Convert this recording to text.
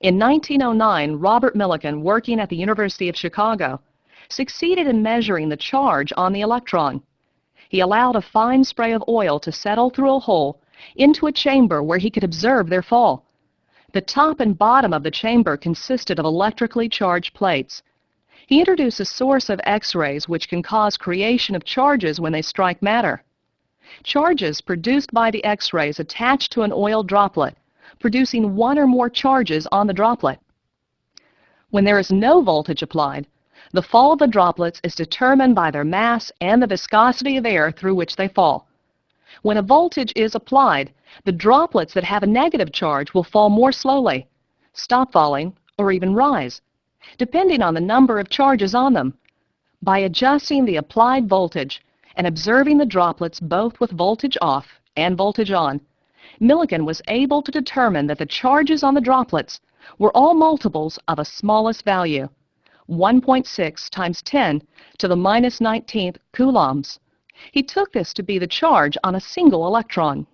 In 1909, Robert Millikan, working at the University of Chicago, succeeded in measuring the charge on the electron. He allowed a fine spray of oil to settle through a hole into a chamber where he could observe their fall. The top and bottom of the chamber consisted of electrically charged plates. He introduced a source of X-rays which can cause creation of charges when they strike matter. Charges produced by the X-rays attach to an oil droplet, producing one or more charges on the droplet. When there is no voltage applied, the fall of the droplets is determined by their mass and the viscosity of air through which they fall. When a voltage is applied, the droplets that have a negative charge will fall more slowly, stop falling, or even rise, depending on the number of charges on them. By adjusting the applied voltage and observing the droplets both with voltage off and voltage on, Millikan was able to determine that the charges on the droplets were all multiples of a smallest value, 1.6 times 10 to the minus 19th coulombs. He took this to be the charge on a single electron.